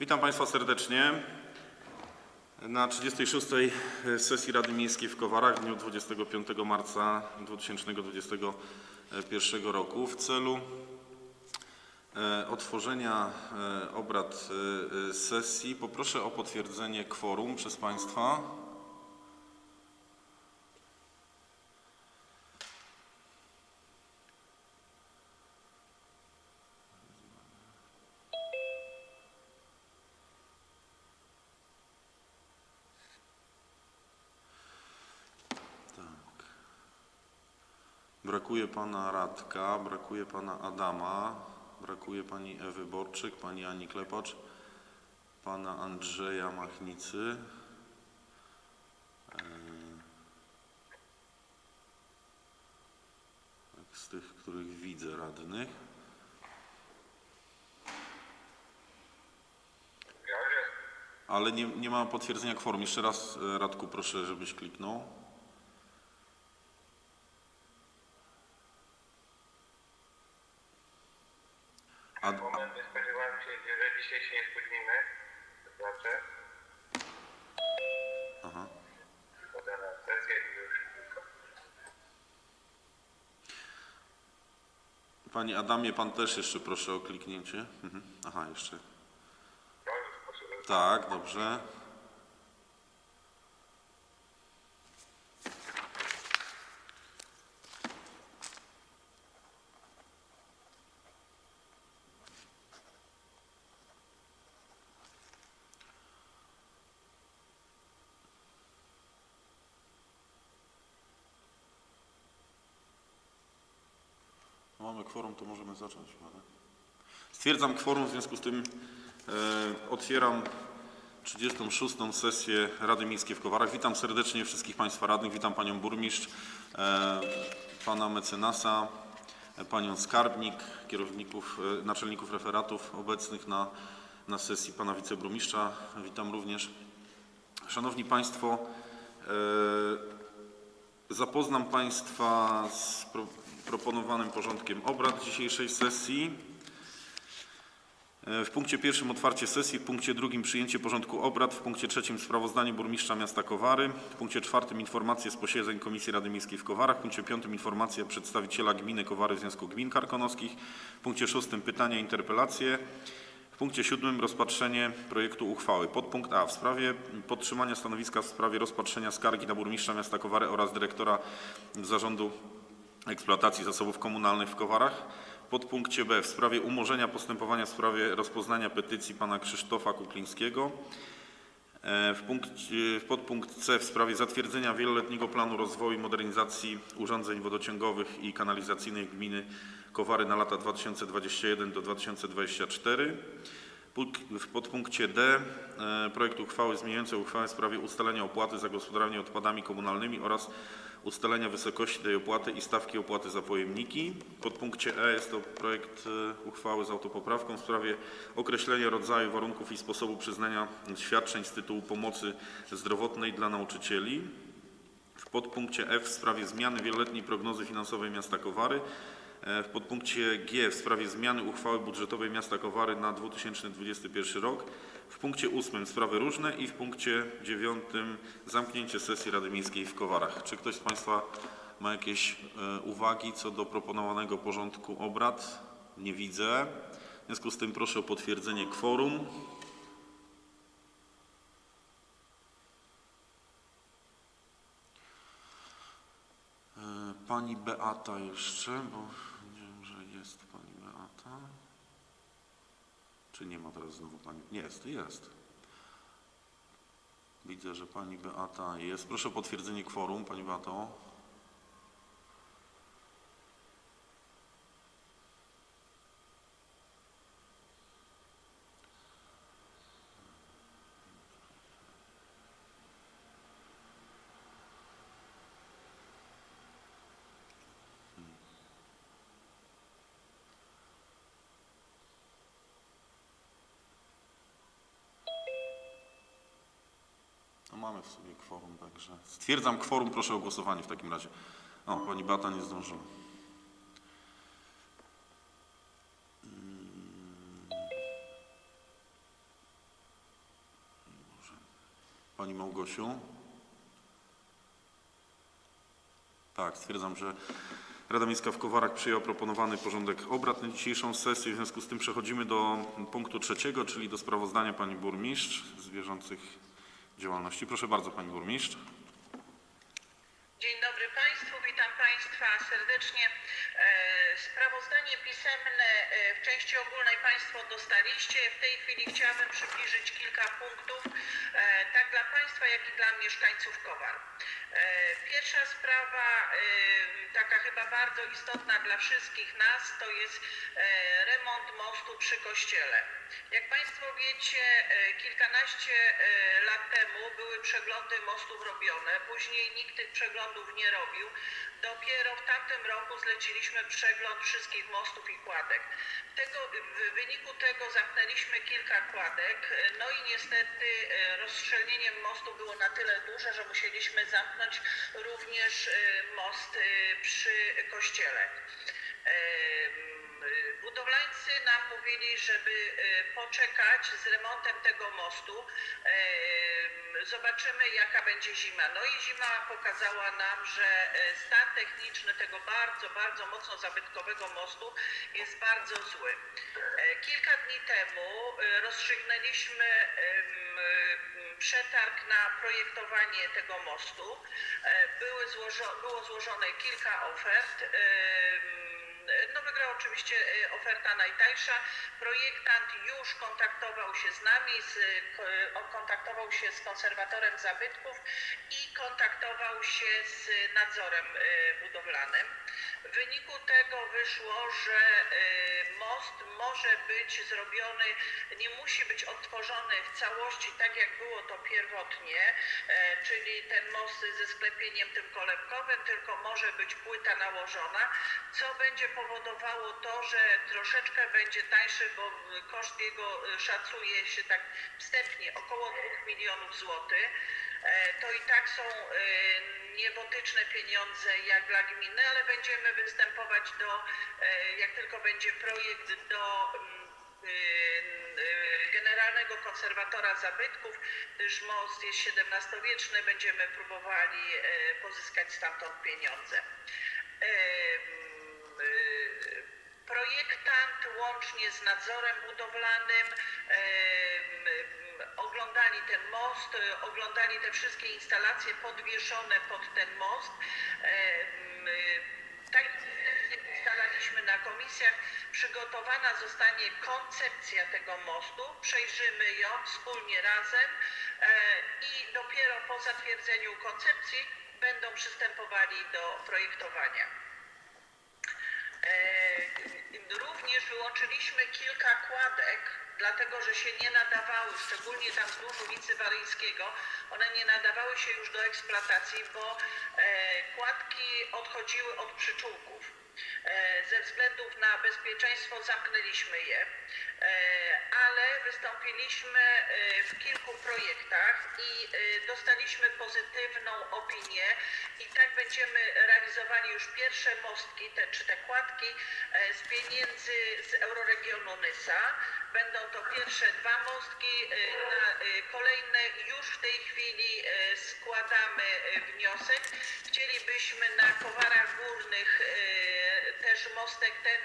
Witam Państwa serdecznie na 36. sesji Rady Miejskiej w Kowarach w dniu 25 marca 2021 roku. W celu e, otworzenia e, obrad e, sesji poproszę o potwierdzenie kworum przez Państwa. Brakuje pana Radka, brakuje pana Adama, brakuje pani Ewy Borczyk, pani Ani Klepacz, pana Andrzeja Machnicy. Eee, tak, Z tych, których widzę radnych. Ale nie, nie ma potwierdzenia kworum. Jeszcze raz e, Radku proszę, żebyś kliknął. A, Moment, nie spodziewałem się, że dzisiaj się nie spóźnimy. To znaczy, aha. wchodzę na sesję i już tylko. Panie Adamie, pan też jeszcze proszę o kliknięcie. Mhm. Aha, jeszcze. Tak, dobrze. Kworum, to możemy zacząć. Stwierdzam kworum, w związku z tym e, otwieram 36. sesję Rady Miejskiej w Kowarach. Witam serdecznie wszystkich Państwa radnych, witam Panią Burmistrz, e, Pana Mecenasa, Panią Skarbnik, kierowników, e, naczelników referatów obecnych na, na sesji Pana Wiceburmistrza. Witam również. Szanowni Państwo, e, Zapoznam Państwa z proponowanym porządkiem obrad dzisiejszej sesji. E, W punkcie pierwszym otwarcie sesji, w punkcie drugim przyjęcie porządku obrad, w punkcie trzecim sprawozdanie burmistrza miasta Kowary, w punkcie czwartym informacje z posiedzeń Komisji Rady Miejskiej w Kowarach, w punkcie piątym informacja przedstawiciela gminy Kowary w Związku Gmin Karkonoskich, w punkcie szóstym pytania i interpelacje, w punkcie siódmym rozpatrzenie projektu uchwały. Podpunkt A w sprawie podtrzymania stanowiska w sprawie rozpatrzenia skargi na burmistrza miasta Kowary oraz dyrektora zarządu eksploatacji zasobów komunalnych w Kowarach. Podpunkcie B w sprawie umorzenia postępowania w sprawie rozpoznania petycji pana Krzysztofa Kuklińskiego. E, W, punkcie, w podpunkt C w sprawie zatwierdzenia wieloletniego planu rozwoju i modernizacji urządzeń wodociągowych i kanalizacyjnych gminy Kowary na lata 2021 do 2024. Punk- W podpunkcie D e, projekt uchwały zmieniającej uchwałę w sprawie ustalenia opłaty za gospodarowanie odpadami komunalnymi oraz ustalenia wysokości tej opłaty i stawki opłaty za pojemniki. Podpunkcie E jest to projekt e, uchwały z autopoprawką w sprawie określenia rodzaju, warunków i sposobu przyznania świadczeń z tytułu pomocy zdrowotnej dla nauczycieli. W podpunkcie F w sprawie zmiany wieloletniej prognozy finansowej miasta Kowary. E, W podpunkcie G w sprawie zmiany uchwały budżetowej miasta Kowary na 2021 rok. W punkcie 8 sprawy różne i w punkcie 9 zamknięcie sesji Rady Miejskiej w Kowarach. Czy ktoś z Państwa ma jakieś e, uwagi co do proponowanego porządku obrad? Nie widzę. W związku z tym proszę o potwierdzenie kworum. E, Pani Beata jeszcze, bo wiem, że jest pani Beata. Czy nie ma teraz znowu pani? Jest, jest. Widzę, że pani Beata jest. Proszę o potwierdzenie kworum, pani Beato. Mamy w sobie kworum, także stwierdzam kworum, proszę o głosowanie w takim razie. O, pani Beata nie zdążyła. Pani Małgosiu? Tak, stwierdzam, że Rada Miejska w Kowarach przyjęła proponowany porządek obrad na dzisiejszą sesję. W związku z tym przechodzimy do punktu trzeciego, czyli do sprawozdania Pani Burmistrz z bieżących działalności. Proszę bardzo Pani Burmistrz. Dzień dobry Państwu, witam Państwa serdecznie. E, Sprawozdanie pisemne e, w części ogólnej Państwo dostaliście. W tej chwili chciałabym przybliżyć kilka punktów, e, tak dla Państwa, jak i dla mieszkańców Kowar. E, Pierwsza sprawa, taka chyba bardzo istotna dla wszystkich nas, to jest remont mostu przy kościele. Jak Państwo wiecie, kilkanaście lat temu były przeglądy mostów robione, później nikt tych przeglądów nie robił. Dopiero w tamtym roku zleciliśmy przegląd wszystkich mostów i kładek. Tego, w wyniku tego zamknęliśmy kilka kładek, no i niestety e, rozszczelnienie mostu było na tyle duże, że musieliśmy zamknąć również e, most e, przy kościele. Budowlańcy nam mówili, żeby y, poczekać z remontem tego mostu. Em, Zobaczymy, jaka będzie zima. No i zima pokazała nam, że y, stan techniczny tego bardzo, bardzo mocno zabytkowego mostu jest bardzo zły. E, Kilka dni temu rozstrzygnęliśmy przetarg na projektowanie tego mostu. E, Były było złożone kilka ofert. Wygrała oczywiście e, oferta najtańsza. Projektant już kontaktował się z nami, z, kontaktował się z konserwatorem zabytków i kontaktował się z nadzorem e, budowlanym. W wyniku tego wyszło, że e, most może być zrobiony, nie musi być odtworzony w całości tak jak było to pierwotnie, czyli ten most ze sklepieniem tym kolebkowym, tylko może być płyta nałożona, co będzie powodowało to, że troszeczkę będzie tańszy, bo koszt jego e, szacuje się tak wstępnie około 2 milionów złotych. E, To i tak są e, niebotyczne pieniądze jak dla gminy, ale będziemy występować do, e, jak tylko będzie projekt do mm, y, y, generalnego konserwatora zabytków, gdyż most jest XVII-wieczny, będziemy próbowali e, pozyskać stamtąd pieniądze. Projektant łącznie z nadzorem budowlanym oglądali ten most, oglądali te wszystkie instalacje podwieszone pod ten most. Tak ustalaliśmy na komisjach, przygotowana zostanie koncepcja tego mostu, przejrzymy ją wspólnie razem e, i dopiero po zatwierdzeniu koncepcji będą przystępowali do projektowania. Również wyłączyliśmy kilka kładek, dlatego że się nie nadawały, szczególnie tam wzdłuż ulicy Waryjskiego, one nie nadawały się już do eksploatacji, bo e, kładki odchodziły od przyczółków. E, Ze względów na bezpieczeństwo zamknęliśmy je, e, ale wystąpiliśmy e, w kilku projektach i dostaliśmy pozytywną opinię i tak będziemy realizowali już pierwsze mostki, te, czy te kładki z pieniędzy z Euroregionu Nysa. Będą to pierwsze dwa mostki, e, na e, kolejne już w tej chwili e, składamy wniosek. Chcielibyśmy na Kowarach Górnych też mostek ten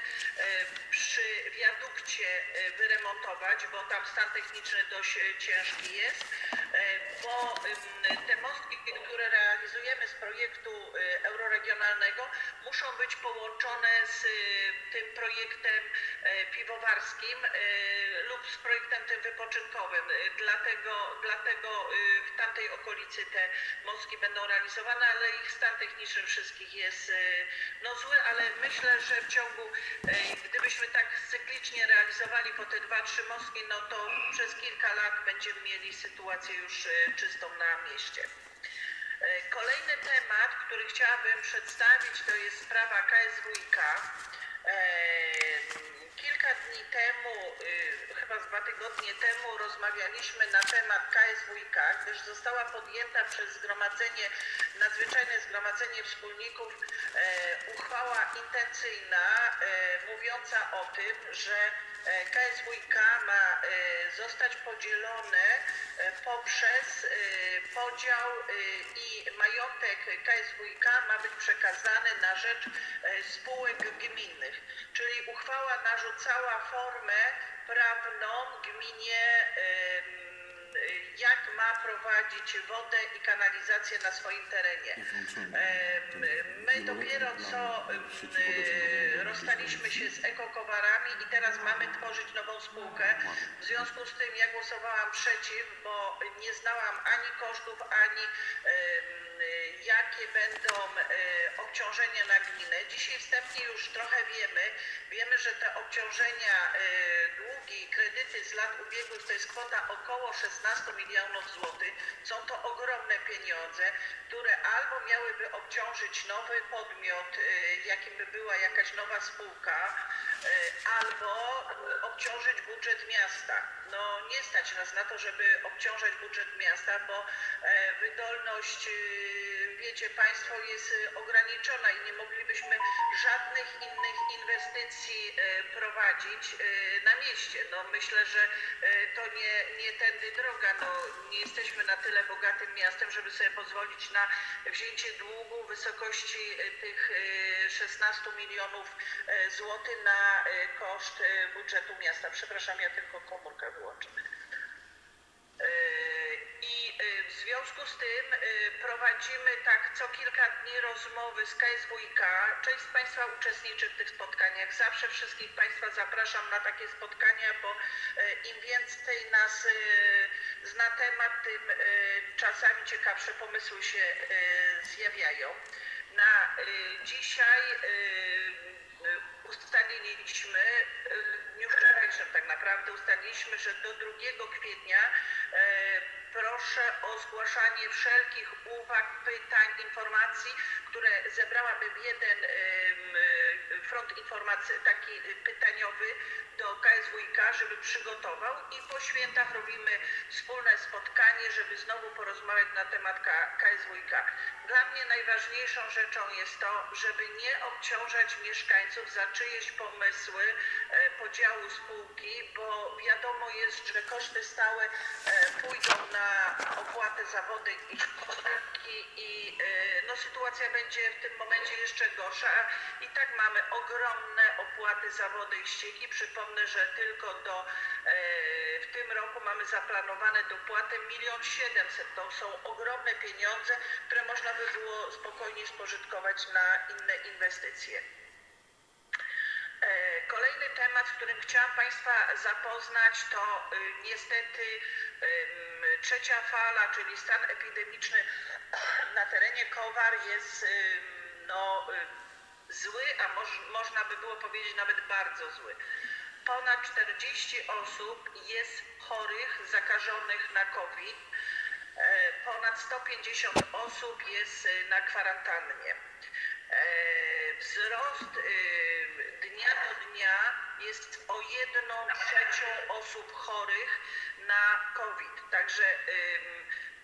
przy wiadukcie wyremontować, bo tam stan techniczny dość ciężki jest, bo te mostki, które realizujemy z projektu e, euroregionalnego, muszą być połączone z e, tym projektem e, piwowarskim lub z projektem tym wypoczynkowym. Dlatego, dlatego w tamtej okolicy te mostki będą realizowane, ale ich stan techniczny wszystkich jest no zły, ale myślę, że w ciągu, gdybyśmy tak cyklicznie realizowali po te dwa, trzy mostki, no to przez kilka lat będziemy mieli sytuację już e, czystą na mieście. E, Kolejny temat, który chciałabym przedstawić, to jest sprawa KSWiK. E, Kilka dni temu, y, chyba dwa tygodnie temu, rozmawialiśmy na temat KSWiK, gdyż została podjęta przez zgromadzenie, nadzwyczajne zgromadzenie wspólników e, uchwała intencyjna e, mówiąca o tym, że e, KSWiK ma e, zostać podzielone e, poprzez e, podział e, i majątek KSWiK ma być przekazany na rzecz e, spółek gminnych. Czyli uchwała narzucała formę prawną gminie jak ma prowadzić wodę i kanalizację na swoim terenie. Em, My dopiero co em, e, rozstaliśmy się z ekokowarami i teraz mamy tworzyć nową spółkę. W związku z tym ja głosowałam przeciw, bo nie znałam ani kosztów, ani jakie będą e, obciążenia na gminę. Dzisiaj wstępnie już trochę wiemy. Wiemy, że te obciążenia, e, długi, kredyty z lat ubiegłych to jest kwota około 16 milionów złotych. Są to ogromne pieniądze, które albo miałyby obciążyć nowy podmiot, e, jakim by była jakaś nowa spółka, albo e, obciążyć budżet miasta. No nie stać nas na to, żeby obciążać budżet miasta, bo e, wydolność, e, wiecie Państwo, jest e, ograniczona i nie moglibyśmy żadnych innych inwestycji e, prowadzić e, na mieście. No myślę, że e, to nie, nie tędy droga. No, nie jesteśmy na tyle bogatym miastem, żeby sobie pozwolić na wzięcie długu wysokości e, tych e, 16 milionów e, złotych na koszt budżetu miasta. Przepraszam, ja tylko komórkę wyłączę. Związku z tym e, prowadzimy tak co kilka dni rozmowy z KSWiK. Część z Państwa uczestniczy w tych spotkaniach. Zawsze wszystkich Państwa zapraszam na takie spotkania, bo e, im więcej nas e, zna temat, tym czasami ciekawsze pomysły się zjawiają. Na dzisiaj ustaliliśmy, w dniu wczorajszym tak naprawdę ustaliliśmy, że do 2 kwietnia proszę o zgłaszanie wszelkich uwag, pytań, informacji, które zebrałaby w jeden e, front informacji, taki e, pytaniowy do KSWiK, żeby przygotował i po świętach robimy wspólne spotkanie, żeby znowu porozmawiać na temat KSWiK. Dla mnie najważniejszą rzeczą jest to, żeby nie obciążać mieszkańców za czyjeś pomysły e, podziału spółki, bo wiadomo jest, że koszty stałe e, pójdą na opłatę za wodę i ścieki i e, no, sytuacja będzie w tym momencie jeszcze gorsza. I tak mamy ogromne opłaty za wodę i ścieki. Przypomnę, że tylko do e, w tym roku mamy zaplanowane dopłaty 1 700 To są ogromne pieniądze, które można by było spokojnie spożytkować na inne inwestycje. E, Kolejny temat, z którym chciałam Państwa zapoznać, to y, niestety trzecia fala, czyli stan epidemiczny na terenie Kowar jest no, zły, a moż, można by było powiedzieć nawet bardzo zły. Ponad 40 osób jest chorych, zakażonych na COVID. E, Ponad 150 osób jest y, na kwarantannie. E, Wzrost dnia do dnia jest o jedną trzecią osób chorych na COVID. Także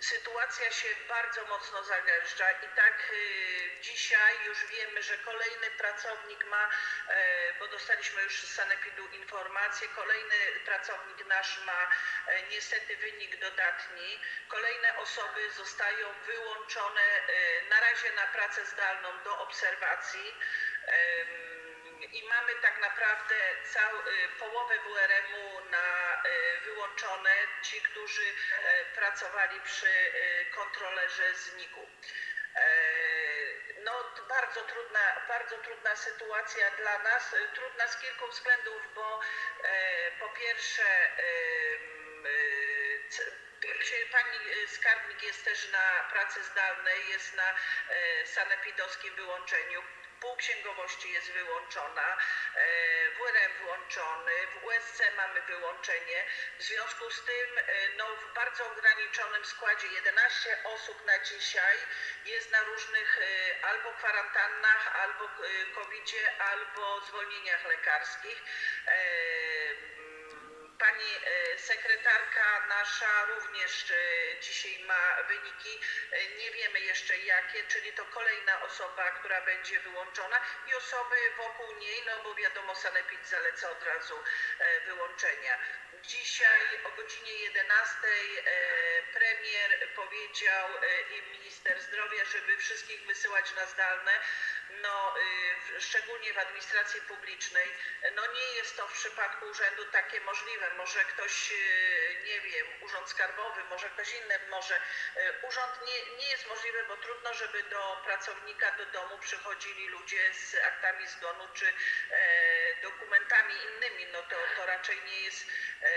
sytuacja się bardzo mocno zagęszcza i tak y, dzisiaj już wiemy, że kolejny pracownik ma, e, bo dostaliśmy już z Sanepidu informację, kolejny pracownik nasz ma e, niestety wynik dodatni. Kolejne osoby zostają wyłączone e, na razie na pracę zdalną do obserwacji. I mamy tak naprawdę cał, y, połowę WRM-u ci, którzy e, pracowali przy y, kontrolerze zniku. E, No, bardzo trudna, bardzo trudna sytuacja dla nas. Trudna z kilku względów, bo e, po pierwsze Pani skarbnik jest też na pracy zdalnej, jest na e, sanepidowskim wyłączeniu. Pół księgowości jest wyłączona, e, WRM wyłączony, w USC mamy wyłączenie. W związku z tym e, no, w bardzo ograniczonym składzie 11 osób na dzisiaj jest na różnych e, albo kwarantannach, albo e, covidzie, albo zwolnieniach lekarskich. Pani e, sekretarka nasza również e, dzisiaj ma wyniki. E, Nie wiemy jeszcze jakie, czyli to kolejna osoba, która będzie wyłączona i osoby wokół niej, no bo wiadomo, Sanepid zaleca od razu wyłączenia. Dzisiaj o godzinie 11 e, premier powiedział i minister zdrowia, żeby wszystkich wysyłać na zdalne. No, y, szczególnie w administracji publicznej, no nie jest to w przypadku urzędu takie możliwe. Może ktoś, y, nie wiem, urząd skarbowy, może ktoś inny, może y, urząd nie, nie jest możliwy, bo trudno, żeby do pracownika do domu przychodzili ludzie z aktami zgonu czy e, dokumentami innymi. No to, to raczej nie jest e,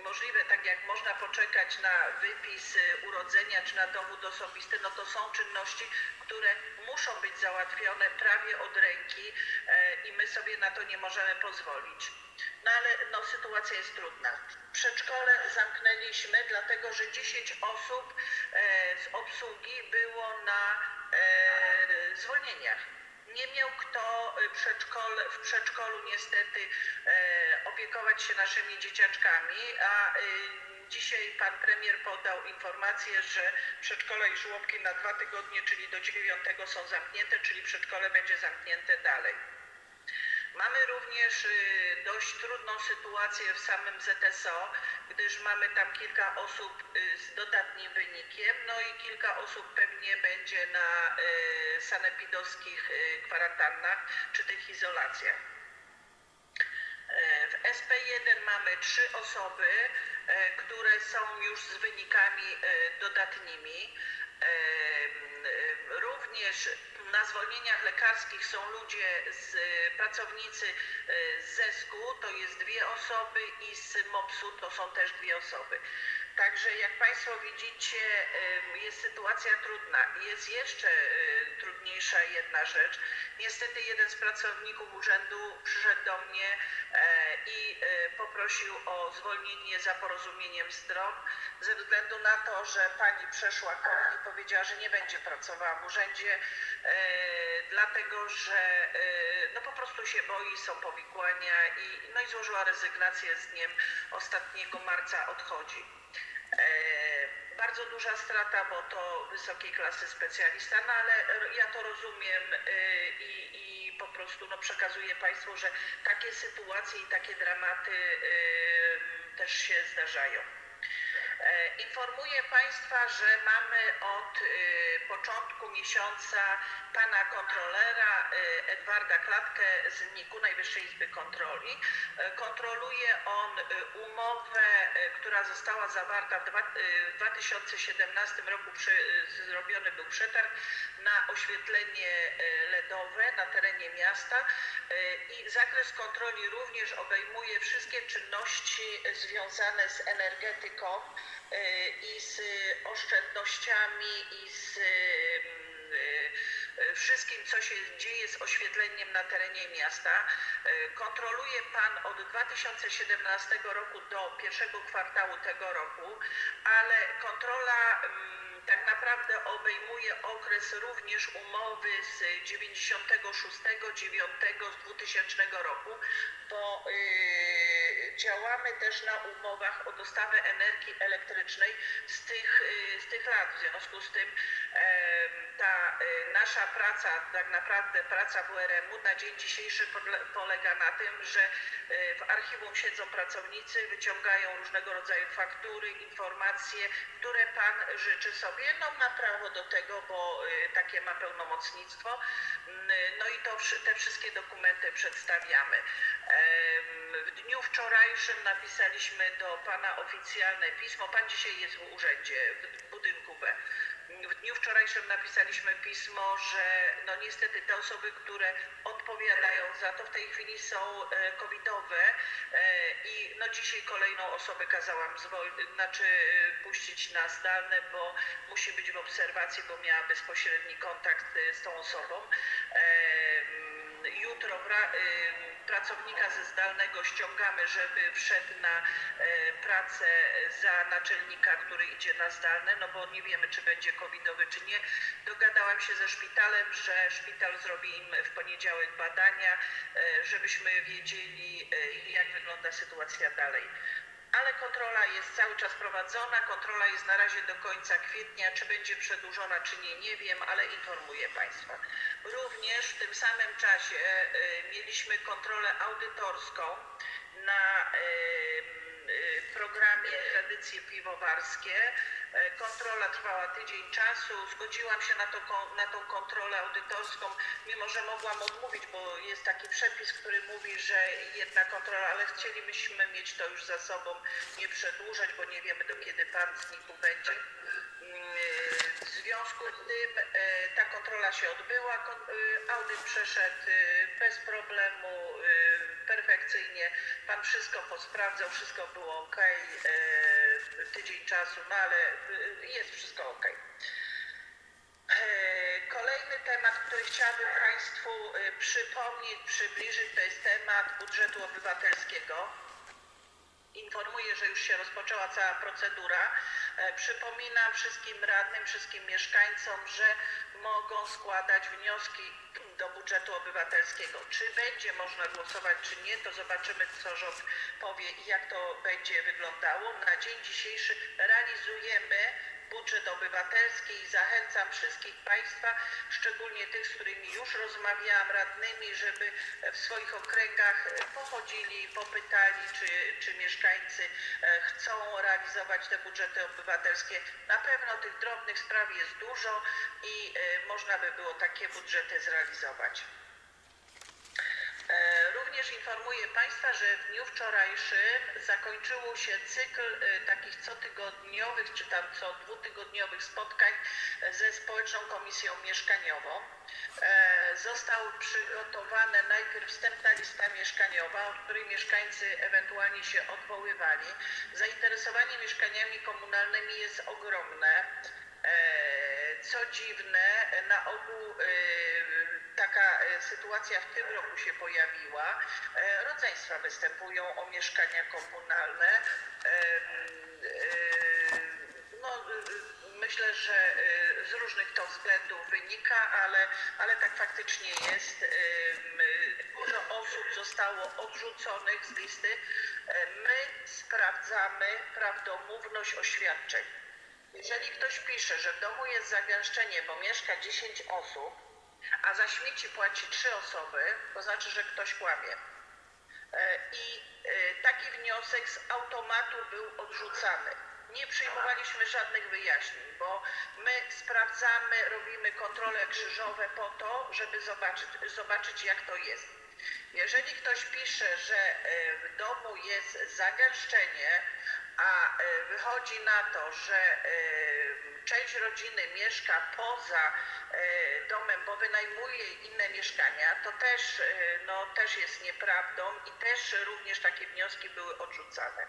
możliwe, tak jak można poczekać na wypis y, urodzenia czy na dowód osobisty, no to są czynności, które muszą być załatwione prawie od ręki e, i my sobie na to nie możemy pozwolić. No ale no, sytuacja jest trudna. Przedszkole zamknęliśmy, dlatego że 10 osób e, z obsługi było na e, zwolnieniach. Nie miał kto y, przedszkole, w przedszkolu niestety opiekować się naszymi dzieciaczkami, a y, dzisiaj pan premier podał informację, że przedszkola i żłobki na dwa tygodnie, czyli do 9 są zamknięte, czyli przedszkole będzie zamknięte dalej. Mamy również y, dość trudną sytuację w samym ZSO, gdyż mamy tam kilka osób y, z dodatnim wynikiem, no i kilka osób pewnie będzie na sanepidowskich kwarantannach czy tych izolacjach. E, W SP1 mamy trzy osoby, e, które są już z wynikami e, dodatnimi. E, Również na zwolnieniach lekarskich są ludzie z pracownicy z ZESK-u, to jest dwie osoby i z MOPS-u to są też dwie osoby. Także jak Państwo widzicie, jest sytuacja trudna. Jest jeszcze e, trudniejsza jedna rzecz. Niestety jeden z pracowników urzędu przyszedł do mnie e, i e, poprosił o zwolnienie za porozumieniem stron ze względu na to, że pani przeszła COVID i powiedziała, że nie będzie pracowała w urzędzie, e, dlatego że no po prostu się boi, są powikłania i, no i złożyła rezygnację z dniem ostatniego marca odchodzi. Bardzo duża strata, bo to wysokiej klasy specjalista, no ale ja to rozumiem e, i, i po prostu no, przekazuję Państwu, że takie sytuacje i takie dramaty e, też się zdarzają. E, Informuję Państwa, że mamy od e, początku miesiąca pana kontrolera e, Edwarda Klatkę z NIK-u Najwyższej Izby Kontroli. E, Kontroluje on e, umowę, która została zawarta w dwa- e, w 2017 roku. Zrobiony był przetarg na oświetlenie LEDowe na terenie miasta i zakres kontroli również obejmuje wszystkie czynności związane z energetyką i z oszczędnościami i z e, e, wszystkim, co się dzieje z oświetleniem na terenie miasta. Kontroluje Pan od 2017 roku do pierwszego kwartału tego roku, ale kontrola mm, tak naprawdę obejmuje okres również umowy z 96, 9, z 2000 roku, bo y, działamy też na umowach o dostawę energii elektrycznej z tych, y, z tych lat. W związku z tym em, ta y, nasza praca, tak naprawdę praca WRM-u na dzień dzisiejszy polega na tym, że y, w archiwum siedzą pracownicy, wyciągają różnego rodzaju faktury, informacje, które pan życzy sobie. No ma prawo do tego, bo y, takie ma pełnomocnictwo. Mm, No i to, te wszystkie dokumenty przedstawiamy. W dniu wczorajszym napisaliśmy do pana oficjalne pismo. Pan dzisiaj jest w urzędzie, w budynku B. W dniu wczorajszym napisaliśmy pismo, że no niestety te osoby, które odpowiadają za to w tej chwili są e, covidowe e, i no dzisiaj kolejną osobę kazałam zwol- znaczy e, puścić na zdalne, bo musi być w obserwacji, bo miała bezpośredni kontakt z tą osobą. Jutro pracownika ze zdalnego ściągamy, żeby wszedł na e, pracę za naczelnika, który idzie na zdalne, no bo nie wiemy, czy będzie covidowy, czy nie. Dogadałam się ze szpitalem, że szpital zrobi im w poniedziałek badania, e, żebyśmy wiedzieli, e, jak wygląda sytuacja dalej. Ale kontrola jest cały czas prowadzona, kontrola jest na razie do końca kwietnia. Czy będzie przedłużona, czy nie, nie wiem, ale informuję Państwa. Również w tym samym czasie e, mieliśmy kontrolę audytorską na e, e, programie Tradycje Piwowarskie. E, Kontrola trwała tydzień czasu. Zgodziłam się na, to, na tą kontrolę audytorską, mimo że mogłam odmówić, bo jest taki przepis, który mówi, że jedna kontrola, ale chcielibyśmy mieć to już za sobą, nie przedłużać, bo nie wiemy do kiedy pan z NIK-u będzie. Mm, W związku z tym e, ta kontrola się odbyła, e, audyt przeszedł bez problemu, perfekcyjnie. Pan wszystko posprawdzał, wszystko było ok, tydzień czasu, no ale e, jest wszystko ok. E, Kolejny temat, który chciałabym Państwu e, przypomnieć, przybliżyć, to jest temat budżetu obywatelskiego. Informuję, że już się rozpoczęła cała procedura. E, Przypominam wszystkim radnym, wszystkim mieszkańcom, że mogą składać wnioski do budżetu obywatelskiego. Czy będzie można głosować, czy nie, to zobaczymy, co rząd powie i jak to będzie wyglądało. Na dzień dzisiejszy realizujemy budżet obywatelski i zachęcam wszystkich Państwa, szczególnie tych, z którymi już rozmawiałam, radnymi, żeby w swoich okręgach pochodzili, popytali, czy, czy mieszkańcy e, chcą realizować te budżety obywatelskie. Na pewno tych drobnych spraw jest dużo i e, można by było takie budżety zrealizować. Również informuję Państwa, że w dniu wczorajszym zakończył się cykl e, takich cotygodniowych czy tam co dwutygodniowych spotkań e, ze Społeczną Komisją Mieszkaniową. E, Została przygotowana najpierw wstępna lista mieszkaniowa, od której mieszkańcy ewentualnie się odwoływali. Zainteresowanie mieszkaniami komunalnymi jest ogromne. E, Co dziwne, na ogół e, taka e, sytuacja w tym roku się pojawiła. E, Rodzeństwa występują o mieszkania komunalne. E, No, myślę, że z różnych to względów wynika, ale, ale tak faktycznie jest. Dużo osób zostało odrzuconych z listy. My sprawdzamy prawdomówność oświadczeń. Jeżeli ktoś pisze, że w domu jest zagęszczenie, bo mieszka 10 osób, a za śmieci płaci 3 osoby, to znaczy, że ktoś kłamie. E, I e, taki wniosek z automatu był odrzucany. Nie przyjmowaliśmy żadnych wyjaśnień, bo my sprawdzamy, robimy kontrole krzyżowe po to, żeby zobaczyć, zobaczyć jak to jest. Jeżeli ktoś pisze, że e, w domu jest zagęszczenie, a wychodzi na to, że część rodziny mieszka poza wynajmuje inne mieszkania, to też, e, no, też jest nieprawdą i też również takie wnioski były odrzucane.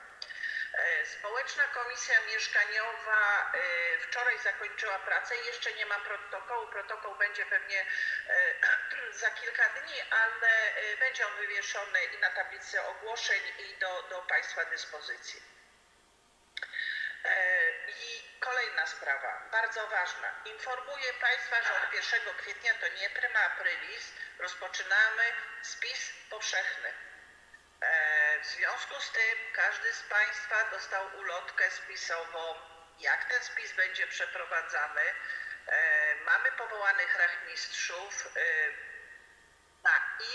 E, Społeczna Komisja Mieszkaniowa e, wczoraj zakończyła pracę. Jeszcze nie ma protokołu. Protokół będzie pewnie e, za kilka dni, ale e, będzie on wywieszony i na tablicy ogłoszeń i do, do Państwa dyspozycji. E, kolejna sprawa, bardzo ważna. Informuję Państwa, że od 1 kwietnia, to nie prima aprilis, rozpoczynamy spis powszechny. E, W związku z tym każdy z Państwa dostał ulotkę spisową, jak ten spis będzie przeprowadzany. E, Mamy powołanych rachmistrzów.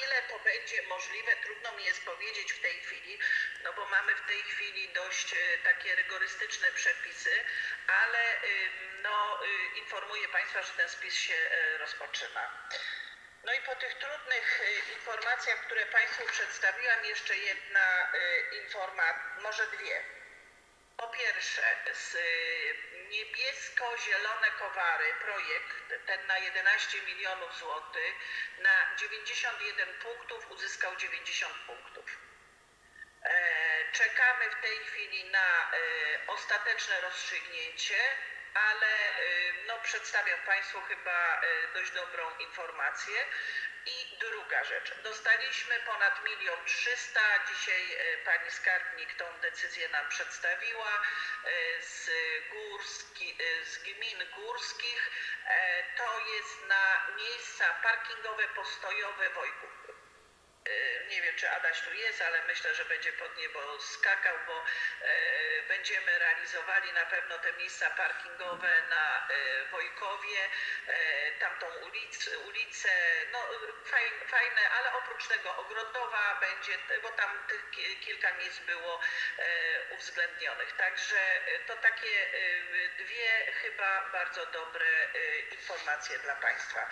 Ile to będzie możliwe, trudno mi jest powiedzieć w tej chwili, no bo mamy w tej chwili dość e, takie rygorystyczne przepisy, ale no, y, informuję Państwa, że ten spis się e, rozpoczyna. No i po tych trudnych y, informacjach, które Państwu przedstawiłam, jeszcze jedna y, informacja, może dwie. Po pierwsze, z y, niebiesko-zielone kowary, projekt ten na 11 milionów złotych, na 91 punktów uzyskał 90 punktów. E, Czekamy w tej chwili na e, ostateczne rozstrzygnięcie, ale e, no, przedstawiam Państwu chyba dość dobrą informację. I druga rzecz, dostaliśmy ponad milion trzysta, dzisiaj e, pani skarbnik tą decyzję nam przedstawiła, e, z, górski, e, z gmin górskich. To jest na miejsca parkingowe postojowe Wojków. E, Nie wiem, czy Adaś tu jest, ale myślę, że będzie pod niebo skakał, bo e, będziemy realizowali na pewno te miejsca parkingowe na e, Wojkowie, tamtą ulic, ulicę, no fajne, ale oprócz tego Ogrodowa będzie, bo tam tych ki- kilka miejsc było uwzględnionych. Także to takie dwie chyba bardzo dobre informacje dla Państwa.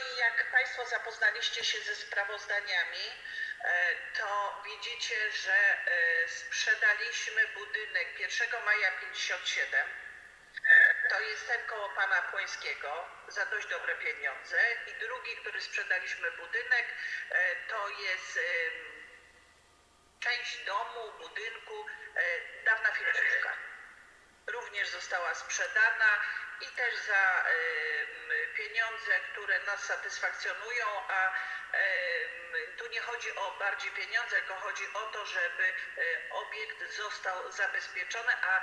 I jak Państwo zapoznaliście się ze sprawozdaniami, e, to widzicie, że e, sprzedaliśmy budynek 1 maja 57. To jest ten koło pana Płońskiego za dość dobre pieniądze. I drugi, który sprzedaliśmy budynek, e, to jest część domu, budynku, dawna filmówka również została sprzedana i też za pieniądze, które nas satysfakcjonują, a tu nie chodzi o bardziej pieniądze, tylko chodzi o to, żeby e, obiekt został zabezpieczony, a e,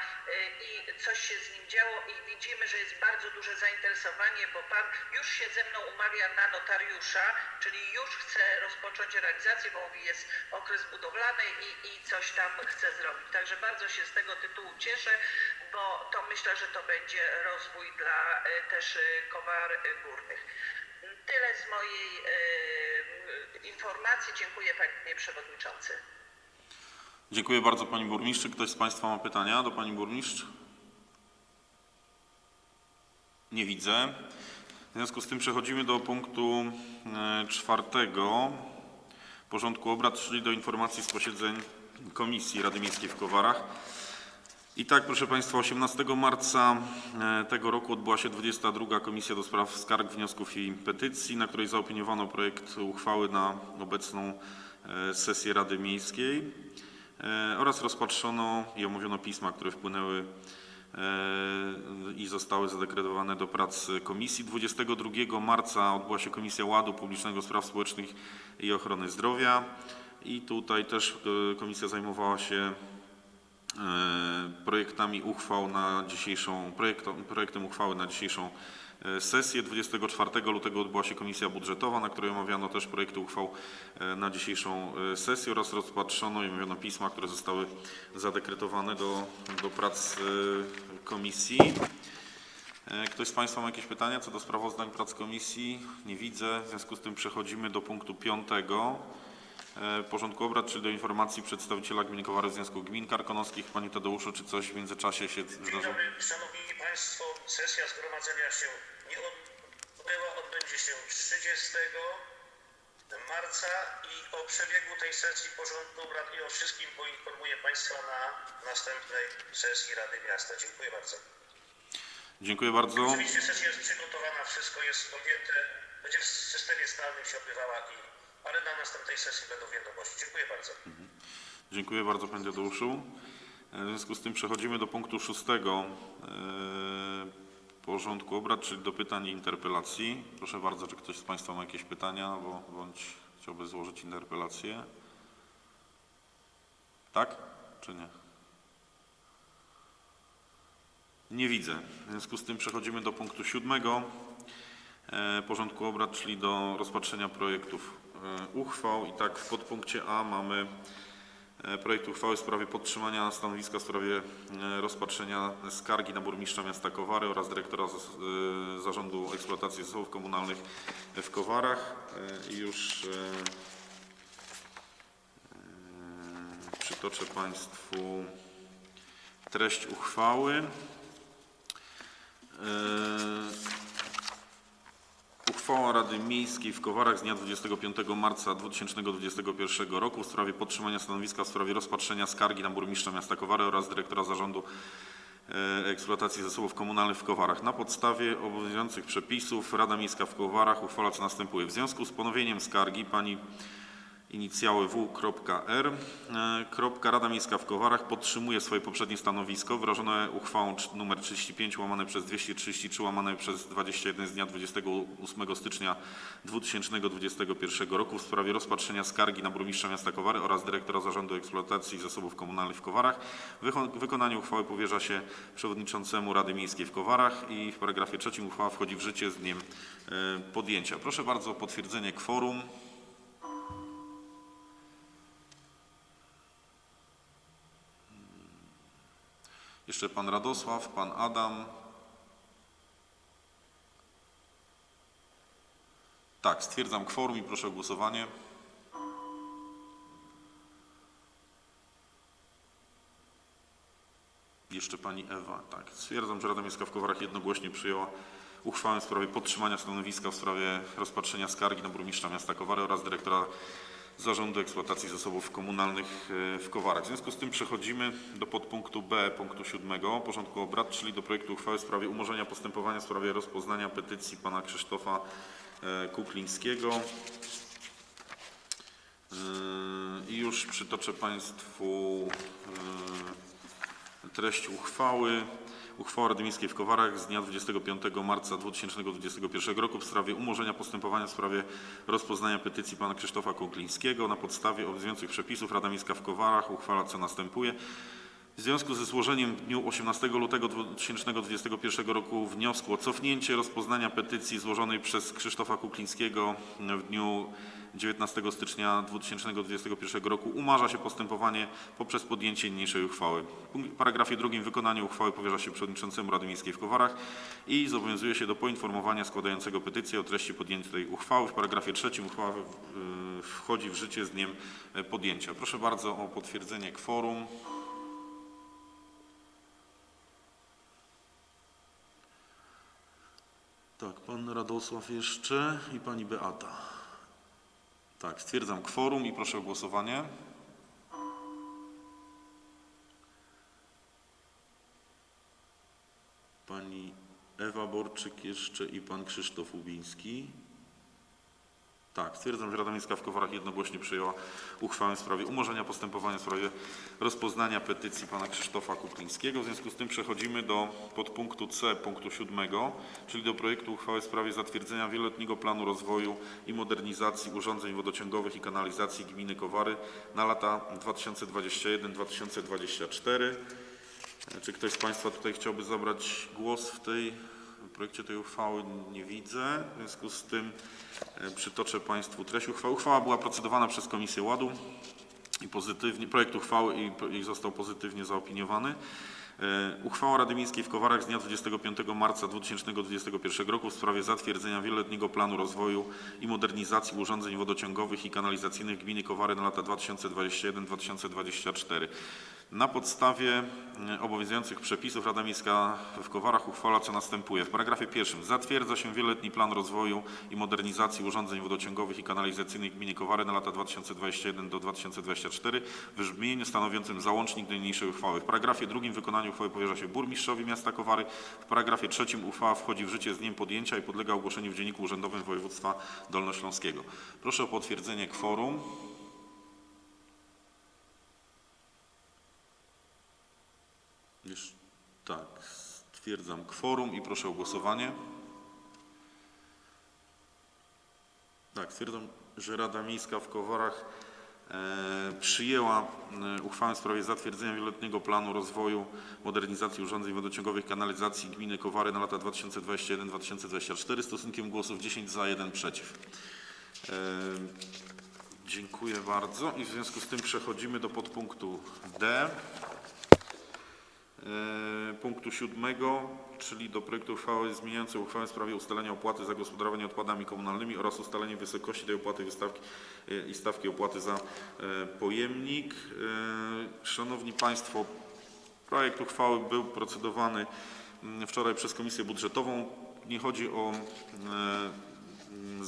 i coś się z nim działo i widzimy, że jest bardzo duże zainteresowanie, bo pan już się ze mną umawia na notariusza, czyli już chce rozpocząć realizację, bo mówi, jest okres budowlany i, i coś tam chce zrobić. Także bardzo się z tego tytułu cieszę, bo to myślę, że to będzie rozwój dla e, też e, kowar e, górnych. Tyle z mojej informacji. Dziękuję panie przewodniczący. Dziękuję bardzo Pani Burmistrz. Czy ktoś z Państwa ma pytania do Pani Burmistrz? Nie widzę. W związku z tym przechodzimy do punktu czwartego porządku obrad, czyli do informacji z posiedzeń Komisji Rady Miejskiej w Kowarach. I tak, proszę Państwa, 18 marca e, tego roku odbyła się 22. Komisja do Spraw Skarg, Wniosków i Petycji, na której zaopiniowano projekt uchwały na obecną e, sesję Rady Miejskiej e, oraz rozpatrzono i omówiono pisma, które wpłynęły i zostały zadekretowane do prac komisji. 22 marca odbyła się Komisja Ładu Publicznego Spraw Społecznych i Ochrony Zdrowia i tutaj też komisja zajmowała się projektami uchwał na dzisiejszą, projektom, projektem uchwały na dzisiejszą e, sesję. 24 lutego odbyła się komisja budżetowa, na której omawiano też projekty uchwał e, na dzisiejszą e, sesję oraz rozpatrzono i omówiono pisma, które zostały zadekretowane do, do prac e, komisji. E, Ktoś z Państwa ma jakieś pytania co do sprawozdań prac komisji? Nie widzę. W związku z tym przechodzimy do punktu piątego e, porządku obrad, czyli do informacji przedstawiciela Gminy Kowary Związku Gmin Karkonoskich. Panie Tadeuszu, czy coś w międzyczasie się zdarzyło? Szanowni Państwo. Sesja zgromadzenia się nie odbyła, odbędzie się 30 marca i o przebiegu tej sesji porządku obrad i o wszystkim poinformuję Państwa na następnej sesji Rady Miasta. Dziękuję bardzo. Dziękuję bardzo. Oczywiście sesja jest przygotowana, wszystko jest objęte, będzie w systemie stałym się odbywała, i, ale na następnej sesji będą wiadomości. Dziękuję bardzo. Dziękuję bardzo Panie Tadeuszu. E, W związku z tym przechodzimy do punktu szóstego e, porządku obrad, czyli do pytań i interpelacji. Proszę bardzo, czy ktoś z Państwa ma jakieś pytania bo, bądź chciałby złożyć interpelację? Tak czy nie? Nie widzę. W związku z tym przechodzimy do punktu siódmego e, porządku obrad, czyli do rozpatrzenia projektów uchwał. I tak w podpunkcie A mamy e, projekt uchwały w sprawie podtrzymania stanowiska w sprawie e, rozpatrzenia skargi na burmistrza miasta Kowary oraz dyrektora e, Zarządu Eksploatacji Zasobów Komunalnych w Kowarach. E, I już e, e, przytoczę Państwu treść uchwały. Uchwała Rady Miejskiej w Kowarach z dnia 25 marca 2021 roku w sprawie podtrzymania stanowiska w sprawie rozpatrzenia skargi na burmistrza miasta Kowary oraz dyrektora Zarządu e, Eksploatacji Zasobów Komunalnych w Kowarach. Na podstawie obowiązujących przepisów Rada Miejska w Kowarach uchwala co następuje. W związku z ponowieniem skargi pani inicjały W.R. E. Rada Miejska w Kowarach podtrzymuje swoje poprzednie stanowisko wyrażone uchwałą nr 35 łamane przez 233 łamane przez 21 z dnia 28 stycznia 2021 roku w sprawie rozpatrzenia skargi na burmistrza miasta Kowary oraz dyrektora Zarządu Eksploatacji Zasobów Komunalnych w Kowarach. Wykonanie uchwały powierza się przewodniczącemu Rady Miejskiej w Kowarach i w paragrafie trzecim uchwała wchodzi w życie z dniem e, podjęcia. Proszę bardzo o potwierdzenie kworum. Jeszcze pan Radosław, pan Adam. Tak, stwierdzam kworum i proszę o głosowanie. Jeszcze pani Ewa. Tak, stwierdzam, że Rada Miejska w Kowarach jednogłośnie przyjęła uchwałę w sprawie podtrzymania stanowiska w sprawie rozpatrzenia skargi na burmistrza miasta Kowary oraz dyrektora Zarządu Eksploatacji Zasobów Komunalnych e, w Kowarach. W związku z tym przechodzimy do podpunktu B punktu 7 porządku obrad, czyli do projektu uchwały w sprawie umorzenia postępowania w sprawie rozpoznania petycji pana Krzysztofa e, Kuklińskiego. Yy, I już przytoczę Państwu treść uchwały. Uchwała Rady Miejskiej w Kowarach z dnia 25 marca 2021 roku w sprawie umorzenia postępowania w sprawie rozpoznania petycji pana Krzysztofa Kuklińskiego. Na podstawie obowiązujących przepisów Rada Miejska w Kowarach uchwala co następuje. W związku ze złożeniem w dniu 18 lutego 2021 roku wniosku o cofnięcie rozpoznania petycji złożonej przez Krzysztofa Kuklińskiego w dniu 19 stycznia 2021 roku umarza się postępowanie poprzez podjęcie niniejszej uchwały. W paragrafie drugim wykonanie uchwały powierza się przewodniczącemu Rady Miejskiej w Kowarach i zobowiązuje się do poinformowania składającego petycję o treści podjętej uchwały. W paragrafie trzecim uchwała wchodzi w życie z dniem y, podjęcia. Proszę bardzo o potwierdzenie kworum. Tak, pan Radosław jeszcze i pani Beata. Tak, stwierdzam kworum i proszę o głosowanie. Pani Ewa Borczyk jeszcze i pan Krzysztof Ubiński. Tak, stwierdzam, że Rada Miejska w Kowarach jednogłośnie przyjęła uchwałę w sprawie umorzenia postępowania w sprawie rozpoznania petycji pana Krzysztofa Kuklińskiego. W związku z tym przechodzimy do podpunktu C punktu 7, czyli do projektu uchwały w sprawie zatwierdzenia wieloletniego planu rozwoju i modernizacji urządzeń wodociągowych i kanalizacji gminy Kowary na lata 2021-2024. Czy ktoś z Państwa tutaj chciałby zabrać głos w tej projekcie tej uchwały? Nie widzę. W związku z tym e, przytoczę Państwu treść uchwały. Uchwała była procedowana przez Komisję Ładu i pozytywnie, projekt uchwały i, i został pozytywnie zaopiniowany. E, Uchwała Rady Miejskiej w Kowarach z dnia 25 marca 2021 roku w sprawie zatwierdzenia wieloletniego planu rozwoju i modernizacji urządzeń wodociągowych i kanalizacyjnych gminy Kowary na lata 2021-2024. Na podstawie e, obowiązujących przepisów Rada Miejska w Kowarach uchwala co następuje. W paragrafie pierwszym zatwierdza się wieloletni plan rozwoju i modernizacji urządzeń wodociągowych i kanalizacyjnych gminy Kowary na lata 2021 do 2024 w brzmieniu stanowiącym załącznik do niniejszej uchwały. W paragrafie drugim wykonanie uchwały powierza się burmistrzowi miasta Kowary. W paragrafie trzecim uchwała wchodzi w życie z dniem podjęcia i podlega ogłoszeniu w Dzienniku Urzędowym Województwa Dolnośląskiego. Proszę o potwierdzenie kworum. Już, tak, stwierdzam kworum i proszę o głosowanie. Tak, stwierdzam, że Rada Miejska w Kowarach e, przyjęła e, uchwałę w sprawie zatwierdzenia wieloletniego planu rozwoju, modernizacji urządzeń wodociągowych kanalizacji gminy Kowary na lata 2021-2024 stosunkiem głosów 10 za, 1 przeciw. E, dziękuję bardzo i w związku z tym przechodzimy do podpunktu D. E, punktu siódmego, czyli do projektu uchwały zmieniającej uchwałę w sprawie ustalenia opłaty za gospodarowanie odpadami komunalnymi oraz ustalenie wysokości tej opłaty wystawki, e, i stawki opłaty za e, pojemnik. Szanowni Państwo, projekt uchwały był procedowany mm, wczoraj przez Komisję Budżetową. Nie chodzi o mm,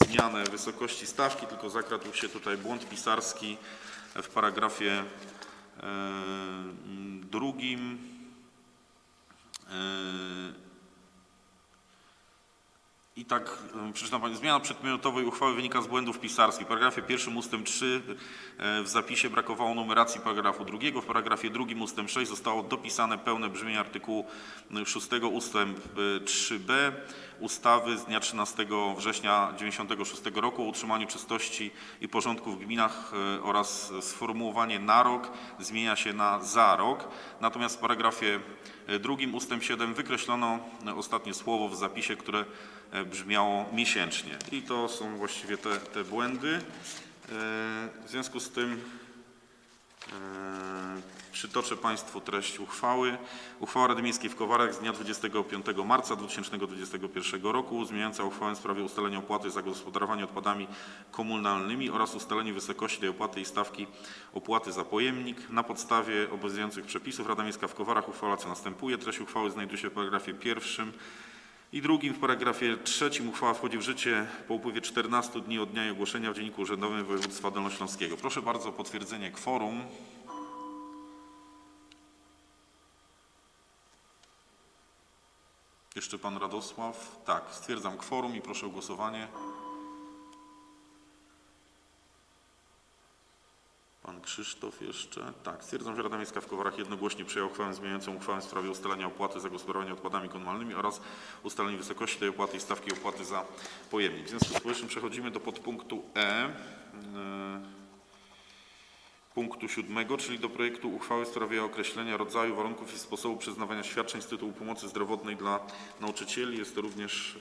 zmianę wysokości stawki, tylko zakradł się tutaj błąd pisarski w paragrafie e, mm, drugim. I tak y, przeczytam Pani. Zmiana przedmiotowej uchwały wynika z błędów pisarskich. W paragrafie pierwszym ustęp 3 y, w zapisie brakowało numeracji paragrafu drugiego. W paragrafie drugim ustęp 6 zostało dopisane pełne brzmienie artykułu 6 ustęp y, 3b ustawy z dnia 13 września 1996 roku o utrzymaniu czystości i porządku w gminach y, oraz sformułowanie na rok zmienia się na za rok. Natomiast w paragrafie drugim ustęp 7 wykreślono ostatnie słowo w zapisie, które e, brzmiało miesięcznie. I to są właściwie te, te błędy. E, W związku z tym e, przytoczę Państwu treść uchwały. Uchwała Rady Miejskiej w Kowarach z dnia 25 marca 2021 roku zmieniająca uchwałę w sprawie ustalenia opłaty za gospodarowanie odpadami komunalnymi oraz ustalenie wysokości tej opłaty i stawki opłaty za pojemnik. Na podstawie obowiązujących przepisów Rada Miejska w Kowarach uchwała co następuje. Treść uchwały znajduje się w paragrafie pierwszym i drugim w paragrafie trzecim uchwała wchodzi w życie po upływie 14 dni od dnia jej ogłoszenia w Dzienniku Urzędowym Województwa Dolnośląskiego. Proszę bardzo o potwierdzenie kworum. Jeszcze pan Radosław. Tak, stwierdzam kworum i proszę o głosowanie. Pan Krzysztof jeszcze. Tak, stwierdzam, że Rada Miejska w Kowarach jednogłośnie przyjęła uchwałę zmieniającą uchwałę w sprawie ustalenia opłaty za gospodarowanie odpadami komunalnymi oraz ustalenia wysokości tej opłaty i stawki opłaty za pojemnik. W związku z powyższym przechodzimy do podpunktu E. Punktu siódmego, czyli do projektu uchwały w sprawie określenia rodzaju, warunków i sposobu przyznawania świadczeń z tytułu pomocy zdrowotnej dla nauczycieli. Jest to również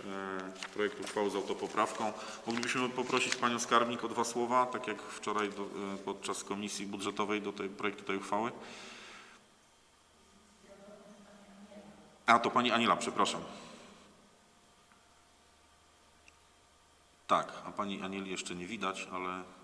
e, projekt uchwały z autopoprawką. Moglibyśmy poprosić Panią Skarbnik o dwa słowa, tak jak wczoraj do, e, podczas komisji budżetowej do tej projektu tej uchwały. A, to Pani Aniela, przepraszam. Tak, a Pani Anieli jeszcze nie widać, ale...